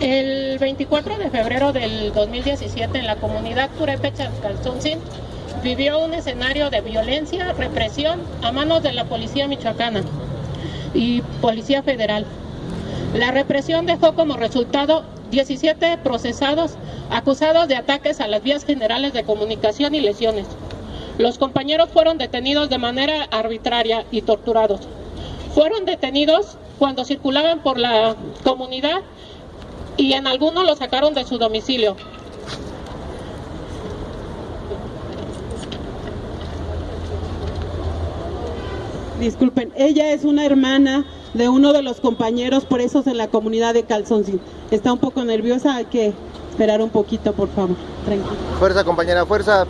El 24 de febrero del 2017 en la comunidad Purepecha Calzoncín vivió un escenario de violencia, represión a manos de la policía michoacana y policía federal. La represión dejó como resultado 17 procesados acusados de ataques a las vías generales de comunicación y lesiones. Los compañeros fueron detenidos de manera arbitraria y torturados. Fueron detenidos cuando circulaban por la comunidad y en algunos los sacaron de su domicilio. Disculpen, ella es una hermana de uno de los compañeros presos en la comunidad de Calzoncín. Está un poco nerviosa, hay que esperar un poquito, por favor. Tranquilo. Fuerza, compañera, fuerza.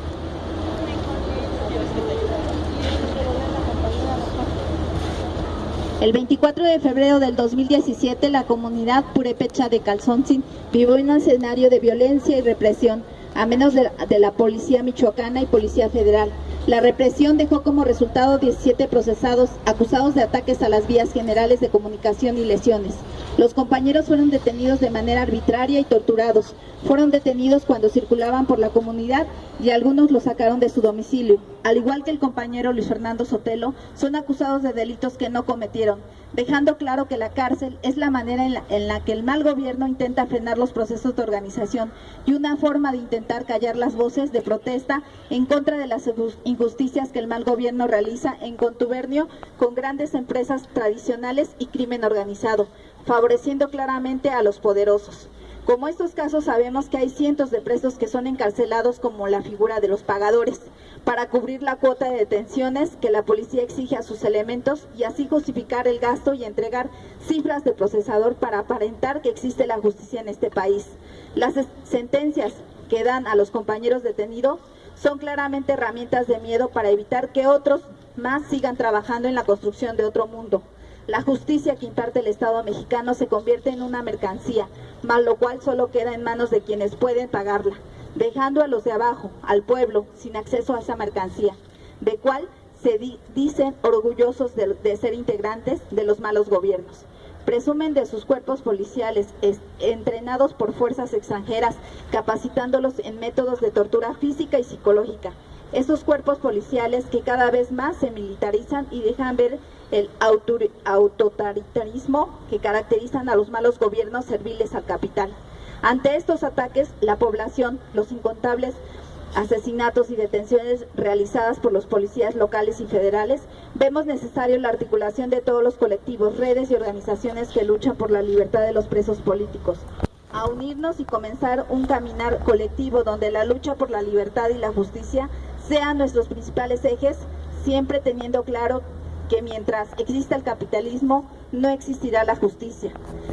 El 24 de febrero del 2017, la comunidad purepecha de Calzoncin vivió un escenario de violencia y represión, a menos de, de la policía michoacana y policía federal. La represión dejó como resultado 17 procesados acusados de ataques a las vías generales de comunicación y lesiones. Los compañeros fueron detenidos de manera arbitraria y torturados. Fueron detenidos cuando circulaban por la comunidad y algunos los sacaron de su domicilio. Al igual que el compañero Luis Fernando Sotelo, son acusados de delitos que no cometieron, dejando claro que la cárcel es la manera en la, que el mal gobierno intenta frenar los procesos de organización y una forma de intentar callar las voces de protesta en contra de las injusticias que el mal gobierno realiza en contubernio con grandes empresas tradicionales y crimen organizado favoreciendo claramente a los poderosos. Como estos casos sabemos que hay cientos de presos que son encarcelados como la figura de los pagadores, para cubrir la cuota de detenciones que la policía exige a sus elementos y así justificar el gasto y entregar cifras de procesador para aparentar que existe la justicia en este país. Las sentencias que dan a los compañeros detenidos son claramente herramientas de miedo para evitar que otros más sigan trabajando en la construcción de otro mundo. La justicia que imparte el Estado mexicano se convierte en una mercancía, mal lo cual solo queda en manos de quienes pueden pagarla, dejando a los de abajo, al pueblo, sin acceso a esa mercancía, de cual se dicen orgullosos de, ser integrantes de los malos gobiernos presumen de sus cuerpos policiales entrenados por fuerzas extranjeras, capacitándolos en métodos de tortura física y psicológica. Estos cuerpos policiales que cada vez más se militarizan y dejan ver el autoritarismo que caracterizan a los malos gobiernos serviles al capital. Ante estos ataques, la población, los incontables asesinatos y detenciones realizadas por los policías locales y federales, vemos necesario la articulación de todos los colectivos, redes y organizaciones que luchan por la libertad de los presos políticos. A unirnos y comenzar un caminar colectivo donde la lucha por la libertad y la justicia sean nuestros principales ejes, siempre teniendo claro que mientras exista el capitalismo, no existirá la justicia.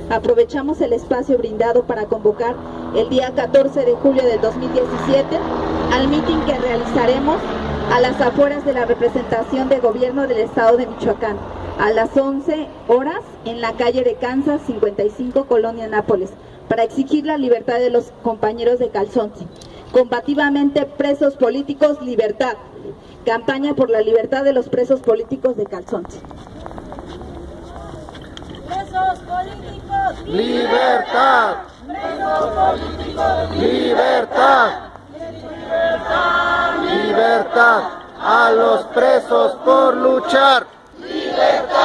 Aprovechamos el espacio brindado para convocar el día 14 de julio del 2017 al mitin que realizaremos a las afueras de la representación de gobierno del estado de Michoacán, a las 11 horas en la calle de Kansas 55, Colonia Nápoles, para exigir la libertad de los compañeros de Calzonte. Combativamente presos políticos, libertad. Campaña por la libertad de los presos políticos de Calzonte. Presos políticos, libertad. Presos políticos, libertad. Libertad. Libertad a los presos por luchar. Libertad.